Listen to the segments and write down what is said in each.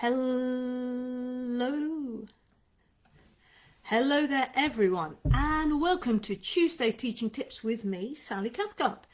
Hello. Hello there everyone and welcome to Tuesday Teaching Tips with me, Sally Cathcart.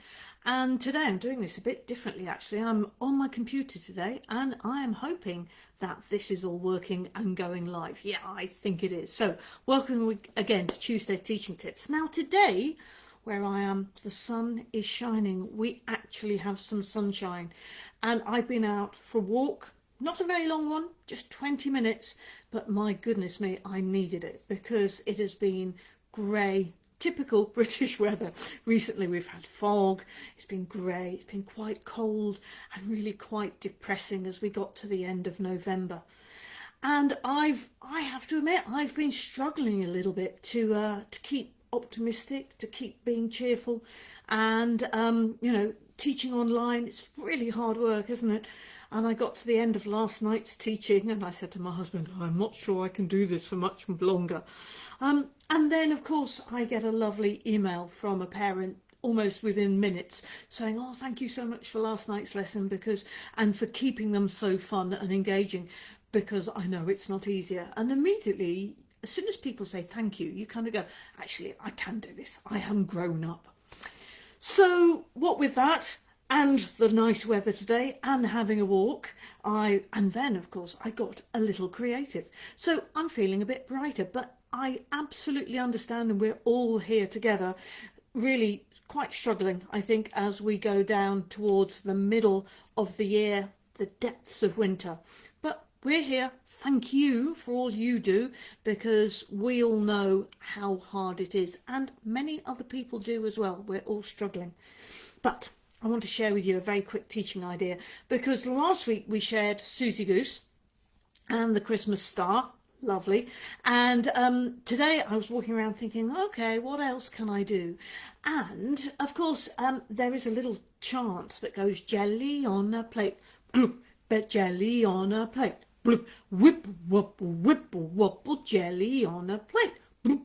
And today I'm doing this a bit differently actually. I'm on my computer today and I am hoping that this is all working and going live. Yeah, I think it is. So welcome again to Tuesday Teaching Tips. Now today where I am, the sun is shining. We actually have some sunshine and I've been out for a walk not a very long one, just 20 minutes, but my goodness me, I needed it because it has been grey, typical British weather. Recently we've had fog, it's been grey, it's been quite cold and really quite depressing as we got to the end of November. And I've, I have to admit, I've been struggling a little bit to, uh, to keep optimistic, to keep being cheerful and, um, you know, teaching online, it's really hard work, isn't it? And I got to the end of last night's teaching and I said to my husband, I'm not sure I can do this for much longer. Um, and then, of course, I get a lovely email from a parent almost within minutes saying, oh, thank you so much for last night's lesson because and for keeping them so fun and engaging because I know it's not easier. And immediately, as soon as people say thank you, you kind of go, actually, I can do this. I am grown up. So what with that, and the nice weather today and having a walk I and then of course I got a little creative. So I'm feeling a bit brighter but I absolutely understand and we're all here together really quite struggling I think as we go down towards the middle of the year the depths of winter. But we're here. Thank you for all you do because we all know how hard it is and many other people do as well. We're all struggling. But I want to share with you a very quick teaching idea because last week we shared Suzy Goose and the Christmas star. Lovely. And um, today I was walking around thinking okay what else can I do? And of course um, there is a little chant that goes jelly on a plate. But jelly on a plate bloop whip whoop whip wobble jelly on a plate bloop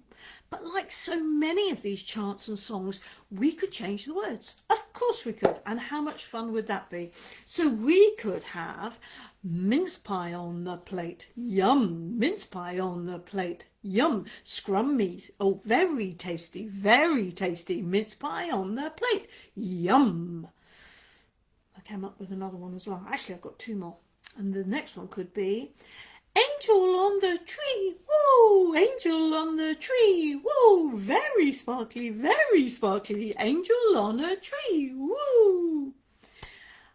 but like so many of these chants and songs, we could change the words. Of course we could. And how much fun would that be? So we could have mince pie on the plate. Yum. Mince pie on the plate. Yum. Scrummy. Oh, very tasty. Very tasty. Mince pie on the plate. Yum. I came up with another one as well. Actually, I've got two more. And the next one could be Angel on the tree, whoa, angel on the tree, whoa, very sparkly, very sparkly, angel on a tree, whoa.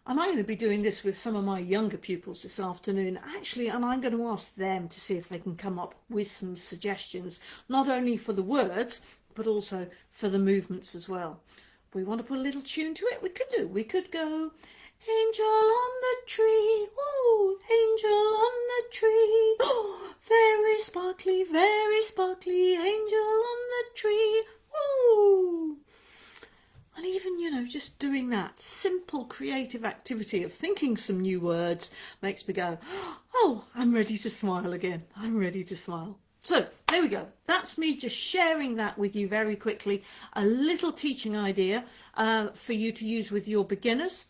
And I'm going to be doing this with some of my younger pupils this afternoon, actually, and I'm going to ask them to see if they can come up with some suggestions, not only for the words, but also for the movements as well. we want to put a little tune to it, we could do. We could go, Angel on the tree, oh, angel on the tree, oh, very sparkly, very sparkly, angel on the tree, oh. And even, you know, just doing that simple creative activity of thinking some new words makes me go, oh, I'm ready to smile again. I'm ready to smile. So there we go. That's me just sharing that with you very quickly. A little teaching idea uh, for you to use with your beginners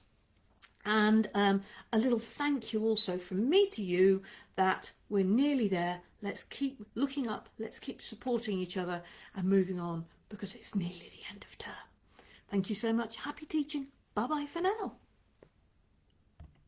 and um, a little thank you also from me to you that we're nearly there. Let's keep looking up, let's keep supporting each other and moving on because it's nearly the end of term. Thank you so much. Happy teaching. Bye bye for now.